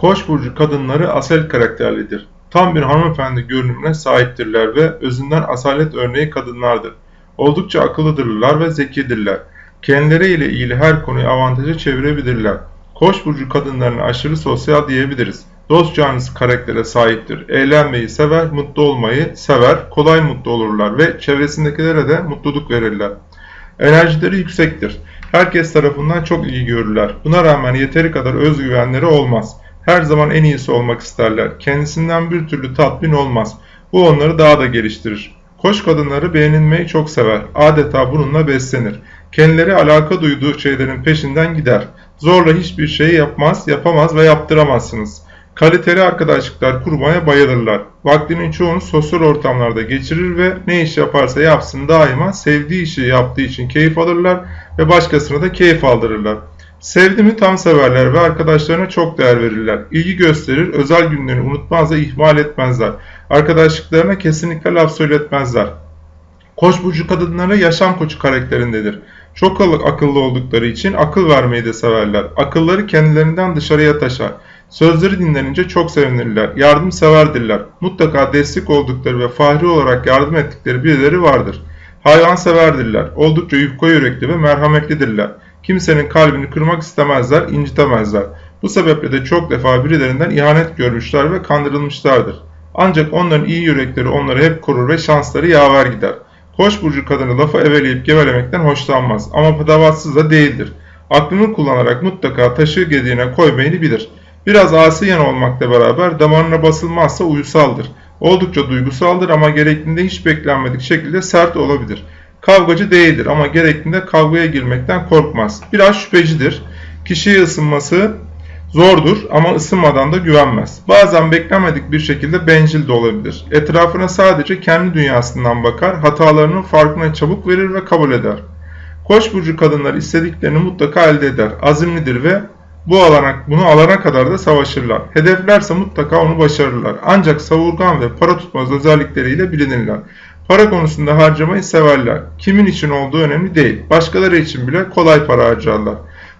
Koç burcu kadınları asel karakterlidir. Tam bir hanımefendi görünümüne sahiptirler ve özünden asalet örneği kadınlardır. Oldukça akıllıdırlar ve zekidirler. Kendileriyle ilgili her konuyu avantaja çevirebilirler. Koç burcu kadınlarına aşırı sosyal diyebiliriz. Dost canlısı karaktere sahiptir. Eğlenmeyi sever, mutlu olmayı sever, kolay mutlu olurlar ve çevresindekilere de mutluluk verirler. Enerjileri yüksektir. Herkes tarafından çok iyi görürler. Buna rağmen yeteri kadar özgüvenleri olmaz. Her zaman en iyisi olmak isterler. Kendisinden bir türlü tatmin olmaz. Bu onları daha da geliştirir. Koç kadınları beğenilmeyi çok sever. Adeta bununla beslenir. Kendileri alaka duyduğu şeylerin peşinden gider. Zorla hiçbir şeyi yapmaz, yapamaz ve yaptıramazsınız. Kaliteli arkadaşlıklar kurmaya bayılırlar. Vaktinin çoğunu sosyal ortamlarda geçirir ve ne iş yaparsa yapsın daima sevdiği işi yaptığı için keyif alırlar ve başkasına da keyif aldırırlar. Sevdi mi tam severler ve arkadaşlarına çok değer verirler. İlgi gösterir, özel günlerini unutmaz ve ihmal etmezler. Arkadaşlıklarına kesinlikle laf söyletmezler. Koç burcu kadınları yaşam koçu karakterindedir. Çok akıllı oldukları için akıl vermeyi de severler. Akılları kendilerinden dışarıya taşar. Sözleri dinlenince çok sevinirler. Yardımseverdirler. Mutlaka destek oldukları ve fahri olarak yardım ettikleri birileri vardır. Hayvanseverdirler. Oldukça yufka yürekli ve merhametlidirler. Kimsenin kalbini kırmak istemezler, incitemezler. Bu sebeple de çok defa birilerinden ihanet görmüşler ve kandırılmışlardır. Ancak onların iyi yürekleri onları hep korur ve şansları yaver gider. Koç burcu kadını lafı eveleyip gevelemekten hoşlanmaz ama padavatsız da değildir. Aklını kullanarak mutlaka taşı gediğine koymayı bilir. Biraz asiyen olmakla beraber damarına basılmazsa uyusaldır. Oldukça duygusaldır ama gerektiğinde hiç beklenmedik şekilde sert olabilir. Kavgacı değildir ama gerektiğinde kavgaya girmekten korkmaz. Biraz şüphecidir. Kişiye ısınması zordur ama ısınmadan da güvenmez. Bazen beklenmedik bir şekilde bencil de olabilir. Etrafına sadece kendi dünyasından bakar, hatalarının farkına çabuk verir ve kabul eder. Koç burcu kadınlar istediklerini mutlaka elde eder. Azimlidir ve bu alana, bunu alana kadar da savaşırlar. Hedeflerse mutlaka onu başarırlar. Ancak savurgan ve para tutmaz özellikleriyle bilinirler. Para konusunda harcamayı severler. Kimin için olduğu önemli değil. Başkaları için bile kolay para harcarlar.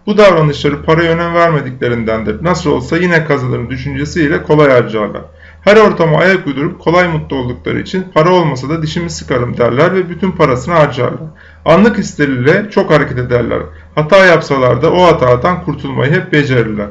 Bu davranışları paraya önem vermediklerindendir. Nasıl olsa yine kazanırım düşüncesiyle kolay harcarlar. Her ortama ayak uydurup kolay mutlu oldukları için para olmasa da dişimi sıkarım derler ve bütün parasını harcarlar. Anlık hisleriyle çok hareket ederler. Hata yapsalar da o hatadan kurtulmayı hep becerirler.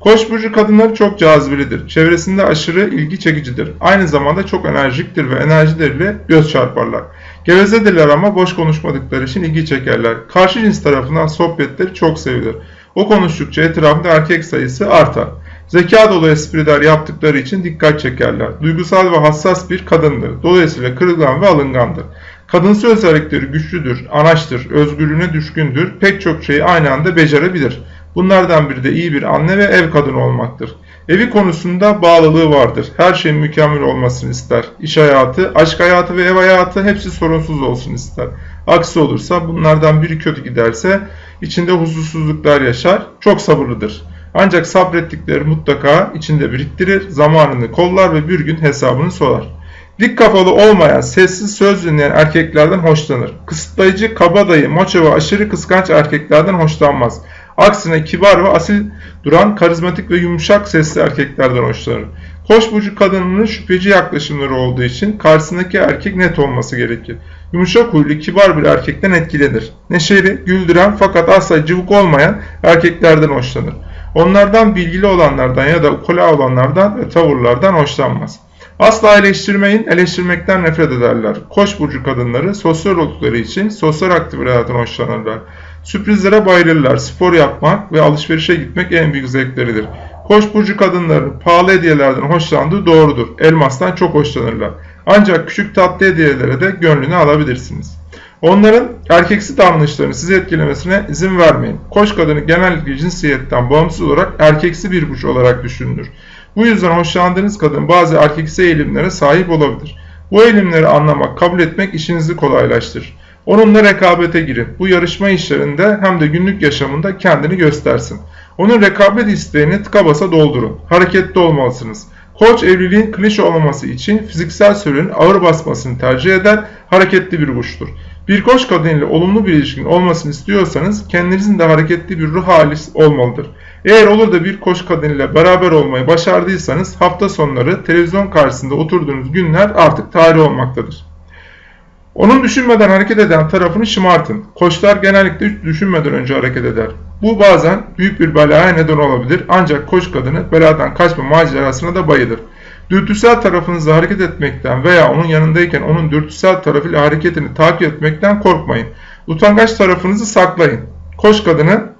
Koç burcu kadınları çok cazibelidir. Çevresinde aşırı ilgi çekicidir. Aynı zamanda çok enerjiktir ve enerjileriyle göz çarparlar. Gevezedirler ama boş konuşmadıkları için ilgi çekerler. Karşı cins tarafından sohbetleri çok sevilir. O konuştukça etrafında erkek sayısı artar. Zeka dolu espriler yaptıkları için dikkat çekerler. Duygusal ve hassas bir kadındır. Dolayısıyla kırılgan ve alıngandır. Kadınsı özellikleri güçlüdür, anaçtır, özgürlüğüne düşkündür, pek çok şeyi aynı anda becerebilir. Bunlardan biri de iyi bir anne ve ev kadını olmaktır. Evi konusunda bağlılığı vardır. Her şeyin mükemmel olmasını ister. İş hayatı, aşk hayatı ve ev hayatı hepsi sorunsuz olsun ister. Aksi olursa bunlardan biri kötü giderse içinde huzursuzluklar yaşar, çok sabırlıdır. Ancak sabrettikleri mutlaka içinde biriktirir, zamanını kollar ve bir gün hesabını sorar. Dik kafalı olmayan, sessiz söz dinleyen erkeklerden hoşlanır. Kısıtlayıcı, kabadayı, maço ve aşırı kıskanç erkeklerden hoşlanmaz. Aksine kibar ve asil duran, karizmatik ve yumuşak sesli erkeklerden hoşlanır. Koç burcu kadınının şüpheci yaklaşımları olduğu için karşısındaki erkek net olması gerekir. Yumuşak huylu, kibar bir erkekten etkilenir. Neşeli, güldüren fakat asla cıvık olmayan erkeklerden hoşlanır. Onlardan bilgili olanlardan ya da ukula olanlardan ve tavırlardan hoşlanmaz. Asla eleştirmeyin, eleştirmekten nefret ederler. Koç burcu kadınları sosyal oldukları için sosyal aktivitelerden hoşlanırlar. Sürprizlere bayılırlar. Spor yapmak ve alışverişe gitmek en büyük zevkleridir. Koç burcu kadınların pahalı hediyelerden hoşlandığı doğrudur. Elmastan çok hoşlanırlar. Ancak küçük tatlı hediyelere de gönlünü alabilirsiniz. Onların erkeksi davranışlarını sizi etkilemesine izin vermeyin. Koç kadını genellikle cinsiyetten bağımsız olarak erkeksi bir burç olarak düşünülür. Bu yüzden hoşlandığınız kadın bazı erkeksi eğilimlere sahip olabilir. Bu eğilimleri anlamak, kabul etmek işinizi kolaylaştırır. Onunla rekabete girin. Bu yarışma işlerinde hem de günlük yaşamında kendini göstersin. Onun rekabet isteğini tıka basa doldurun. Hareketli olmalısınız. Koç evliliğin klişe olmaması için fiziksel sürenin ağır basmasını tercih eder, hareketli bir burçtur. Bir koç kadın olumlu bir ilişkin olmasını istiyorsanız kendinizin de hareketli bir ruh hali olmalıdır. Eğer olur da bir koç kadın beraber olmayı başardıysanız hafta sonları televizyon karşısında oturduğunuz günler artık tarih olmaktadır. Onun düşünmeden hareket eden tarafını şımartın. Koçlar genellikle düşünmeden önce hareket eder. Bu bazen büyük bir belaya neden olabilir ancak koç kadını beladan kaçma macerasına da bayılır. Dürtüsel tarafınızla hareket etmekten veya onun yanındayken onun dürtüsel tarafıyla hareketini takip etmekten korkmayın. Utangaç tarafınızı saklayın. Koç kadını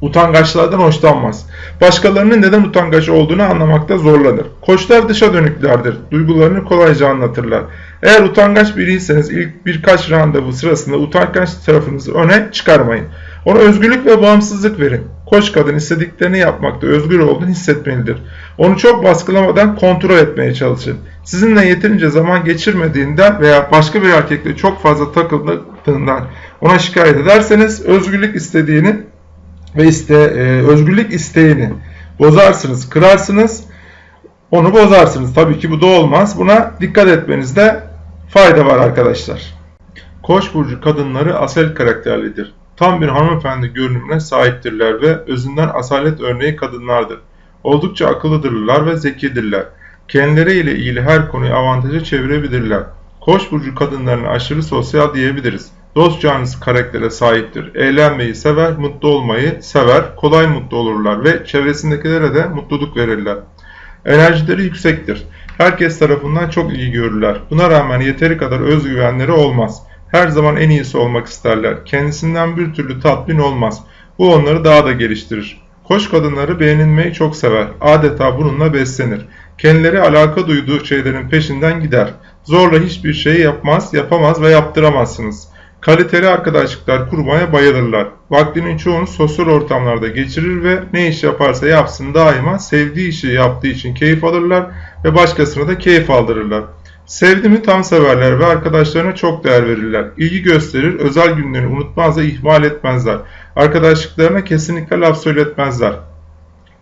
utangaçlardan hoşlanmaz. Başkalarının neden utangaç olduğunu anlamakta zorlanır. Koçlar dışa dönüklerdir. Duygularını kolayca anlatırlar. Eğer utangaç biriyseniz ilk birkaç randevu sırasında utangaç tarafınızı öne çıkarmayın. Ona özgürlük ve bağımsızlık verin. Koç kadın istediklerini yapmakta özgür olduğunu hissetmelidir. Onu çok baskılamadan kontrol etmeye çalışın. Sizinle yeterince zaman geçirmediğinden veya başka bir erkekle çok fazla takıldığından ona şikayet ederseniz özgürlük istediğini ve iste, e, özgürlük isteğini bozarsınız, kırarsınız, onu bozarsınız. Tabii ki bu da olmaz. Buna dikkat etmenizde fayda var arkadaşlar. Koç burcu kadınları asel karakterlidir. Tam bir hanımefendi görünümüne sahiptirler ve özünden asalet örneği kadınlardır. Oldukça akıllıdırlar ve zekidirler. Kendileriyle ilgili her konuyu avantaja çevirebilirler. Koç burcu kadınlarına aşırı sosyal diyebiliriz. Dost canlısı karaktere sahiptir. Eğlenmeyi sever, mutlu olmayı sever, kolay mutlu olurlar ve çevresindekilere de mutluluk verirler. Enerjileri yüksektir. Herkes tarafından çok iyi görürler. Buna rağmen yeteri kadar özgüvenleri olmaz. Her zaman en iyisi olmak isterler. Kendisinden bir türlü tatmin olmaz. Bu onları daha da geliştirir. Koç kadınları beğenilmeyi çok sever. Adeta bununla beslenir. Kendileri alaka duyduğu şeylerin peşinden gider. Zorla hiçbir şeyi yapmaz, yapamaz ve yaptıramazsınız. Kaliteli arkadaşlıklar kurmaya bayılırlar. Vaktinin çoğunu sosyal ortamlarda geçirir ve ne iş yaparsa yapsın daima sevdiği işi yaptığı için keyif alırlar ve başkasına da keyif aldırırlar. Sevdi mi tam severler ve arkadaşlarına çok değer verirler. İlgi gösterir, özel günlerini unutmaz ve ihmal etmezler. Arkadaşlıklarına kesinlikle laf söyletmezler.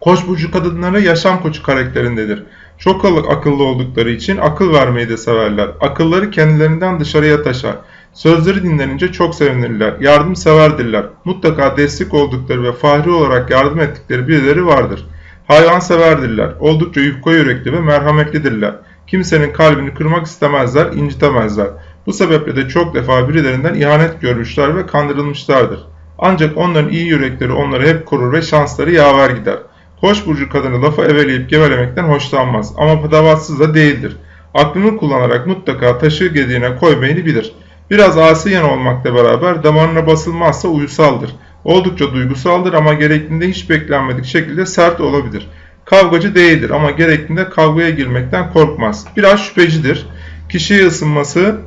Koç burcu kadınları yaşam koçu karakterindedir. Çok akıllı oldukları için akıl vermeyi de severler. Akılları kendilerinden dışarıya taşar. Sözleri dinlenince çok sevinirler. Yardımseverdirler. Mutlaka destek oldukları ve fahri olarak yardım ettikleri birileri vardır. Hayvanseverdirler. Oldukça yufka yürekli ve merhametlidirler. Kimsenin kalbini kırmak istemezler, incitemezler. Bu sebeple de çok defa birilerinden ihanet görmüşler ve kandırılmışlardır. Ancak onların iyi yürekleri onları hep korur ve şansları yaver gider. Koç burcu kadını lafı eveleyip gevelemekten hoşlanmaz ama padavatsız da değildir. Aklını kullanarak mutlaka taşı gediğine koymayı bilir. Biraz asiyen olmakla beraber damarına basılmazsa uyusaldır. Oldukça duygusaldır ama gerektiğinde hiç beklenmedik şekilde sert olabilir. Kavgacı değildir ama gerektiğinde kavgaya girmekten korkmaz. Biraz şüphecidir. Kişiye ısınması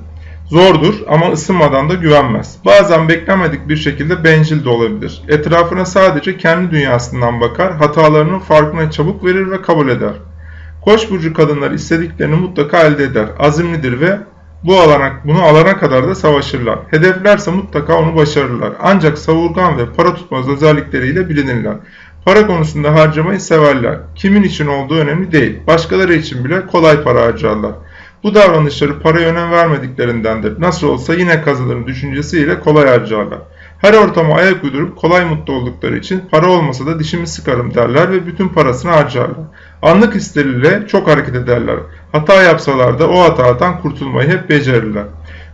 zordur ama ısınmadan da güvenmez. Bazen beklenmedik bir şekilde bencil de olabilir. Etrafına sadece kendi dünyasından bakar, hatalarının farkına çabuk verir ve kabul eder. Koç burcu kadınlar istediklerini mutlaka elde eder. Azimlidir ve bu alana, bunu alana kadar da savaşırlar. Hedeflerse mutlaka onu başarırlar. Ancak savurgan ve para tutmaz özellikleriyle bilinirler. Para konusunda harcamayı severler. Kimin için olduğu önemli değil. Başkaları için bile kolay para harcarlar. Bu davranışları paraya önem vermediklerindendir. Nasıl olsa yine kazanırım düşüncesiyle kolay harcarlar. Her ortama ayak uydurup kolay mutlu oldukları için para olmasa da dişimi sıkarım derler ve bütün parasını harcarlar. Anlık hisleriyle çok hareket ederler. Hata yapsalar da o hatadan kurtulmayı hep becerirler.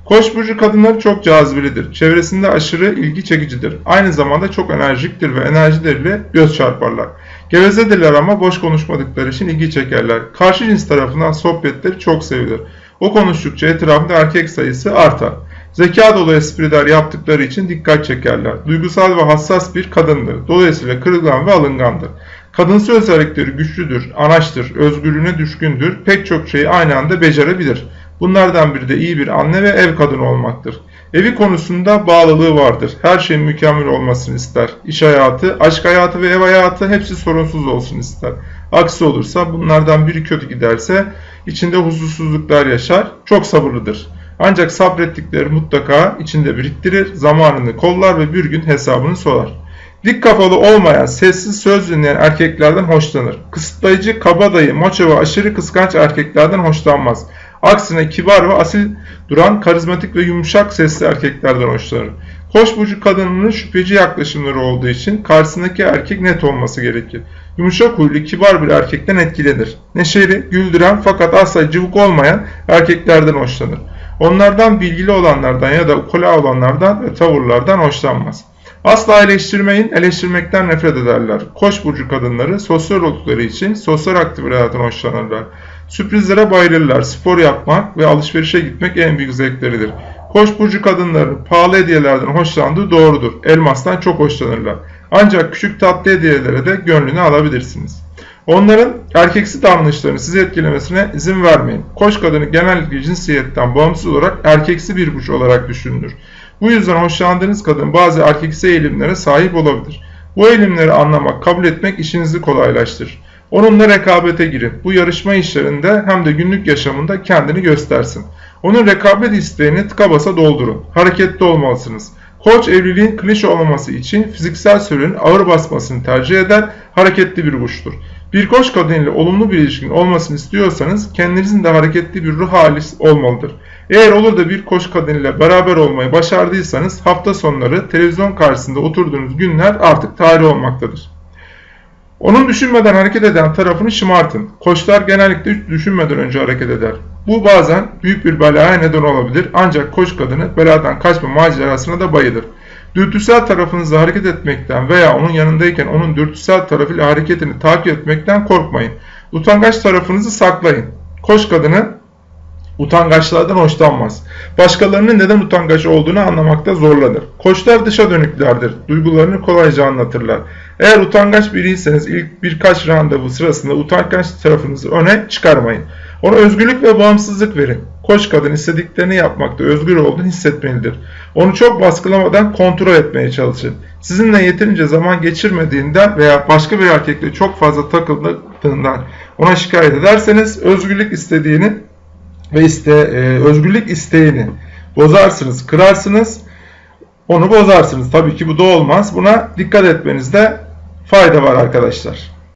Koç burcu kadınları çok cazibelidir. Çevresinde aşırı ilgi çekicidir. Aynı zamanda çok enerjiktir ve enerjileriyle göz çarparlar. Gevezedirler ama boş konuşmadıkları için ilgi çekerler. Karşı cins tarafından sohbetleri çok sevilir. O konuştukça etrafında erkek sayısı artar. Zeka dolu espriler yaptıkları için dikkat çekerler. Duygusal ve hassas bir kadındır. Dolayısıyla kırılgan ve alıngandır. Kadınsı özellikleri güçlüdür, anaçtır, özgürlüğüne düşkündür, pek çok şeyi aynı anda becerebilir. Bunlardan biri de iyi bir anne ve ev kadını olmaktır. Evi konusunda bağlılığı vardır. Her şeyin mükemmel olmasını ister. İş hayatı, aşk hayatı ve ev hayatı hepsi sorunsuz olsun ister. Aksi olursa bunlardan biri kötü giderse içinde huzursuzluklar yaşar, çok sabırlıdır. Ancak sabrettikleri mutlaka içinde biriktirir, zamanını kollar ve bir gün hesabını sorar. Dik kafalı olmayan, sessiz söz dinleyen erkeklerden hoşlanır. Kısıtlayıcı, kabadayı, maço ve aşırı kıskanç erkeklerden hoşlanmaz. Aksine kibar ve asil duran, karizmatik ve yumuşak sesli erkeklerden hoşlanır. Koç burcu kadınının şüpheci yaklaşımları olduğu için karşısındaki erkek net olması gerekir. Yumuşak huylu, kibar bir erkekten etkilenir. Neşeli, güldüren fakat asla cıvık olmayan erkeklerden hoşlanır. Onlardan bilgili olanlardan ya da ukula olanlardan ve tavırlardan hoşlanmaz. Asla eleştirmeyin, eleştirmekten nefret ederler. Koç burcu kadınları sosyal oldukları için sosyal aktivitelerden hoşlanırlar. Sürprizlere bayılırlar. Spor yapmak ve alışverişe gitmek en büyük zevkleridir. Koç burcu kadınların pahalı hediyelerden hoşlandığı doğrudur. Elmastan çok hoşlanırlar. Ancak küçük tatlı hediyelere de gönlünü alabilirsiniz. Onların erkeksi davranışlarını sizi etkilemesine izin vermeyin. Koç kadını genellikle cinsiyetten bağımsız olarak erkeksi bir burç olarak düşünülür. Bu yüzden hoşlandığınız kadın bazı erkeksi eğilimlere sahip olabilir. Bu eğilimleri anlamak, kabul etmek işinizi kolaylaştırır. Onunla rekabete girin. Bu yarışma işlerinde hem de günlük yaşamında kendini göstersin. Onun rekabet isteğini tıka basa doldurun. Hareketli olmalısınız. Koç evliliğin klişe olmaması için fiziksel sürenin ağır basmasını tercih eder, hareketli bir burçtur. Bir koç kadın olumlu bir ilişkin olmasını istiyorsanız kendinizin de hareketli bir ruh hali olmalıdır. Eğer olur da bir koç kadın ile beraber olmayı başardıysanız hafta sonları televizyon karşısında oturduğunuz günler artık tarih olmaktadır. Onun düşünmeden hareket eden tarafını şımartın. Koçlar genellikle hiç düşünmeden önce hareket eder. Bu bazen büyük bir belaya neden olabilir ancak koç kadını beladan kaçma macerasına da bayılır. Dürtüsel tarafınızla hareket etmekten veya onun yanındayken onun dürtüsel tarafıyla hareketini takip etmekten korkmayın. Utangaç tarafınızı saklayın. Koç kadını utangaçlardan hoşlanmaz. Başkalarının neden utangaç olduğunu anlamakta zorlanır. Koçlar dışa dönüklerdir. Duygularını kolayca anlatırlar. Eğer utangaç biriyseniz ilk birkaç randevu sırasında utangaç tarafınızı öne çıkarmayın. Ona özgürlük ve bağımsızlık verin. Koç kadın istediklerini yapmakta özgür olduğunu hissetmelidir. Onu çok baskılamadan kontrol etmeye çalışın. Sizinle yeterince zaman geçirmediğinden veya başka bir erkekle çok fazla takıldığından ona şikayet ederseniz özgürlük istediğini ve iste, e, özgürlük isteğini bozarsınız, kırarsınız, onu bozarsınız. Tabii ki bu da olmaz. Buna dikkat etmenizde fayda var arkadaşlar.